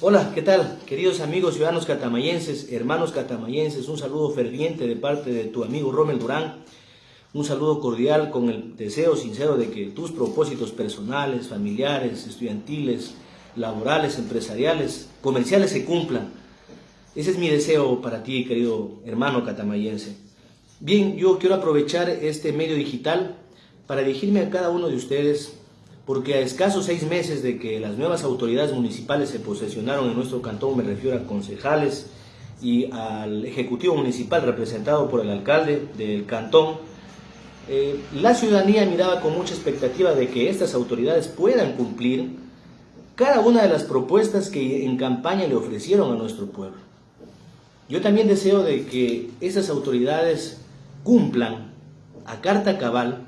Hola, ¿qué tal? Queridos amigos ciudadanos catamayenses, hermanos catamayenses, un saludo ferviente de parte de tu amigo Rommel Durán. Un saludo cordial con el deseo sincero de que tus propósitos personales, familiares, estudiantiles, laborales, empresariales, comerciales se cumplan. Ese es mi deseo para ti, querido hermano catamayense. Bien, yo quiero aprovechar este medio digital para dirigirme a cada uno de ustedes porque a escasos seis meses de que las nuevas autoridades municipales se posesionaron en nuestro cantón, me refiero a concejales y al Ejecutivo Municipal representado por el alcalde del cantón, eh, la ciudadanía miraba con mucha expectativa de que estas autoridades puedan cumplir cada una de las propuestas que en campaña le ofrecieron a nuestro pueblo. Yo también deseo de que esas autoridades cumplan a carta cabal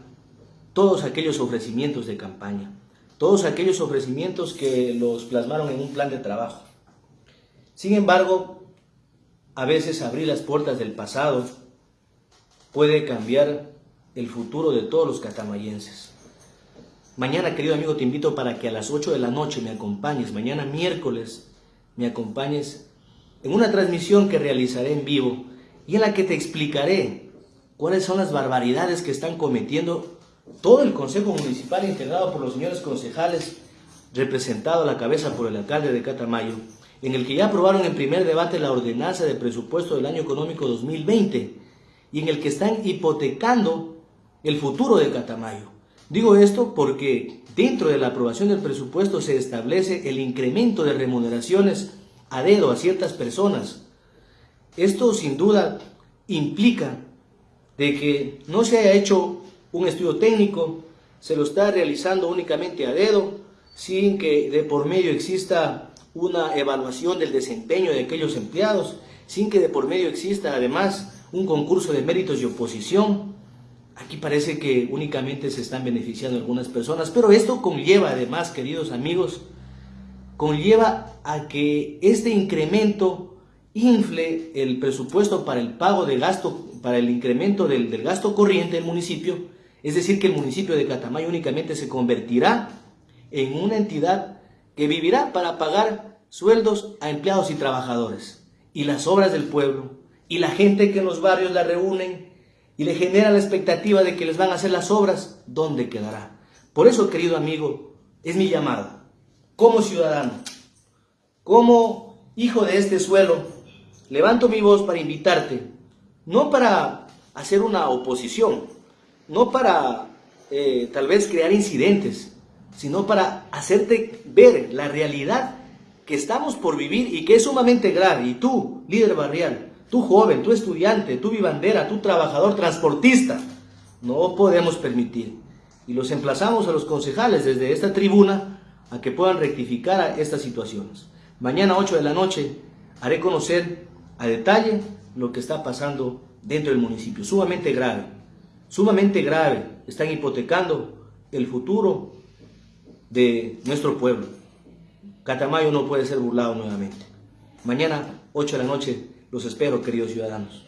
todos aquellos ofrecimientos de campaña, todos aquellos ofrecimientos que los plasmaron en un plan de trabajo. Sin embargo, a veces abrir las puertas del pasado puede cambiar el futuro de todos los catamayenses. Mañana, querido amigo, te invito para que a las 8 de la noche me acompañes, mañana miércoles me acompañes en una transmisión que realizaré en vivo y en la que te explicaré cuáles son las barbaridades que están cometiendo todo el Consejo Municipal integrado por los señores concejales, representado a la cabeza por el alcalde de Catamayo, en el que ya aprobaron en primer debate la ordenanza de presupuesto del año económico 2020 y en el que están hipotecando el futuro de Catamayo. Digo esto porque dentro de la aprobación del presupuesto se establece el incremento de remuneraciones a dedo a ciertas personas. Esto sin duda implica de que no se haya hecho un estudio técnico, se lo está realizando únicamente a dedo, sin que de por medio exista una evaluación del desempeño de aquellos empleados, sin que de por medio exista además un concurso de méritos y oposición. Aquí parece que únicamente se están beneficiando algunas personas, pero esto conlleva además, queridos amigos, conlleva a que este incremento infle el presupuesto para el pago de gasto, para el incremento del, del gasto corriente del municipio, es decir, que el municipio de Catamayo únicamente se convertirá en una entidad que vivirá para pagar sueldos a empleados y trabajadores. Y las obras del pueblo, y la gente que en los barrios la reúnen y le genera la expectativa de que les van a hacer las obras, ¿dónde quedará? Por eso, querido amigo, es mi llamado, como ciudadano, como hijo de este suelo, levanto mi voz para invitarte, no para hacer una oposición, no para eh, tal vez crear incidentes, sino para hacerte ver la realidad que estamos por vivir y que es sumamente grave. Y tú, líder barrial, tú joven, tú estudiante, tú vivandera, tú trabajador, transportista, no podemos permitir. Y los emplazamos a los concejales desde esta tribuna a que puedan rectificar estas situaciones. Mañana 8 de la noche haré conocer a detalle lo que está pasando dentro del municipio, sumamente grave sumamente grave. Están hipotecando el futuro de nuestro pueblo. Catamayo no puede ser burlado nuevamente. Mañana, 8 de la noche, los espero, queridos ciudadanos.